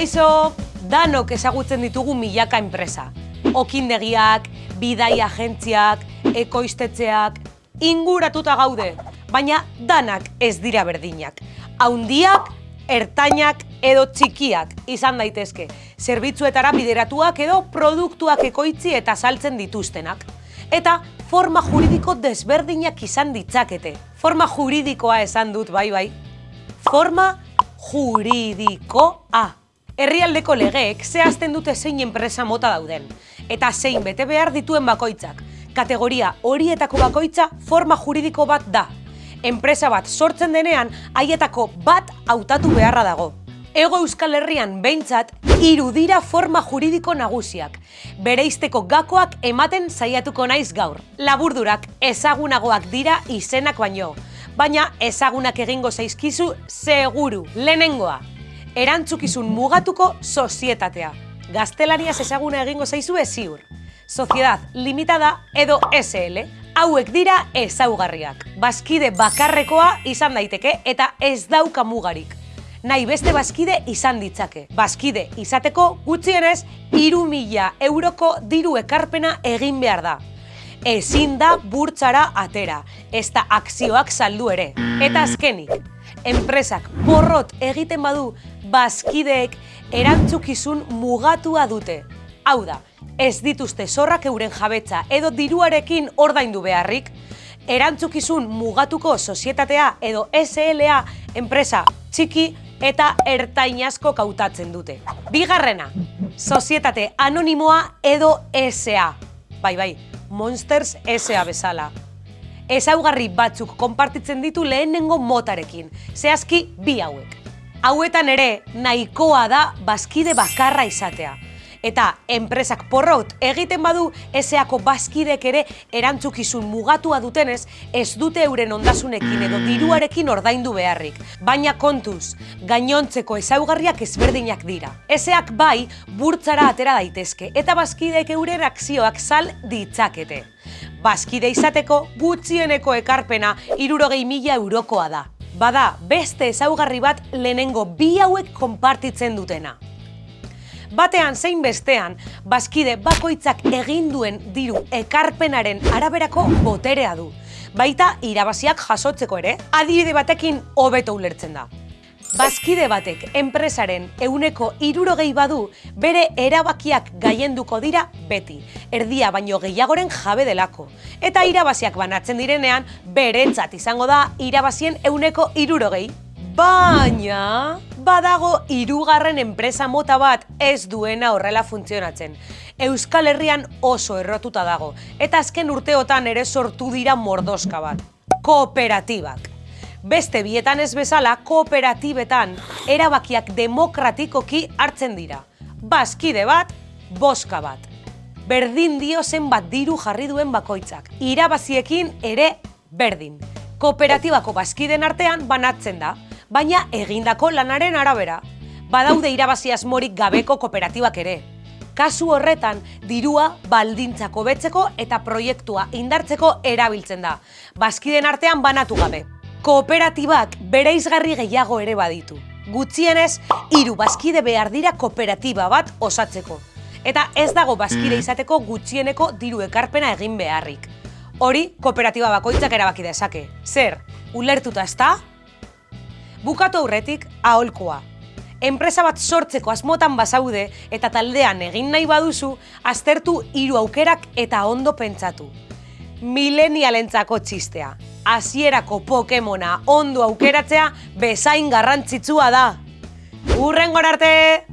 Kaixo, danok ezagutzen ditugu milaka enpresa. Okindegiak, bidai agentziak, ekoiztetzeak, inguratuta gaude, baina danak ez dira berdinak. Haundiak, ertainak edo txikiak izan daitezke, zerbitzuetara bideratuak edo produktuak ekoitzi eta saltzen dituztenak. Eta forma juridiko desberdinak izan ditzakete. Forma juridikoa esan dut, bai bai. Forma juridikoa. Herrialdeko legeek zehazten dute zein enpresa mota dauden, eta zein bete behar dituen bakoitzak. Kategoria horietako bakoitza forma juridiko bat da. Enpresa bat sortzen denean, haietako bat hautatu beharra dago. Ego Euskal Herrian behintzat, hiru dira forma juridiko nagusiak. Bereizteko gakoak ematen saiatuko naiz gaur. Laburdurak ezagunagoak dira izenak baino, baina ezagunak egingo zaizkizu seguru. Lehenengoa, erantzukizun mugatuko sozietatea. Gaztelaniaz ezaguna egingo zaizue ziur. Sociedad limitada edo SL. Hauek dira ezaugarriak. Bazkide bakarrekoa izan daiteke eta ez dauka mugarik. Nahi beste bazkide izan ditzake. Bazkide izateko gutxienez iru mila euroko diru ekarpena egin behar da. Ezin da burtsara atera, ez da akzioak saldu ere. Eta azkenik, enpresak porrot egiten badu bazkideek erantzukizun mugatua dute. Hau da, ez dituzte zorrak euren jabetza edo diruarekin ordaindu beharrik, erantzukizun mugatuko sozietatea edo SLA enpresa txiki eta ertainazko kautatzen dute. Bigarrena, sozietate anonimoa edo SA. Bai, bai, Monsters SA bezala. Ezaugarri batzuk konpartitzen ditu lehenengo motarekin, zehazki bi hauek. Hauetan ere nahikoa da bazkide bakarra izatea. Eta enpresak porrot egiten badu eseako bazkidek ere erantzukizun mugatua dutenez ez dute euren ondasunekin edo diruarekin ordaindu beharrik. Baina kontuz, gainontzeko ezaugarriak ezberdinak dira. Eseak bai burtzara atera daitezke eta bazkidek euren akzioak sal ditzakete. Bazkide izateko gutxieneko ekarpena irurogei mila eurokoa da. Bada, beste ezaugarri bat lehenengo bi hauek konpartitzen dutena. Batean zein bestean, bazkide bakoitzak egin duen diru ekarpenaren araberako boterea du. Baita irabaziak jasotzeko ere, adibide batekin hobeto ulertzen da. Bazkide batek enpresaren euneko irurogei badu bere erabakiak gaienduko dira beti, erdia baino gehiagoren jabe delako. Eta irabaziak banatzen direnean, beretzat izango da irabazien euneko irurogei. Baina, badago hirugarren enpresa mota bat ez duena horrela funtzionatzen. Euskal Herrian oso errotuta dago, eta azken urteotan ere sortu dira mordoska bat. Kooperatibak. Beste bietan ez bezala, kooperatibetan erabakiak demokratikoki hartzen dira. Bazkide bat, boska bat. Berdin dio zenbat diru jarri duen bakoitzak. Irabaziekin ere berdin. Kooperatibako bazkiden artean banatzen da, baina egindako lanaren arabera. Badaude irabazi asmorik gabeko kooperatibak ere. Kasu horretan, dirua baldintzako betzeko eta proiektua indartzeko erabiltzen da. Bazkiden artean banatu gabe. Kooperatibak bere izgarri gehiago ere baditu. Gutxienez, hiru bazkide behar dira kooperatiba bat osatzeko. Eta ez dago bazkide izateko gutxieneko diru ekarpena egin beharrik. Hori, kooperatiba bakoitzak erabaki dezake. Zer, ulertuta ezta? Bukatu aurretik, aholkoa. Enpresa bat sortzeko asmotan bazaude eta taldean egin nahi baduzu, aztertu hiru aukerak eta ondo pentsatu. Milenialentzako txistea. Hasierako Pokemona ondo aukeratzea bezain garrantzitsua da. Urren arte!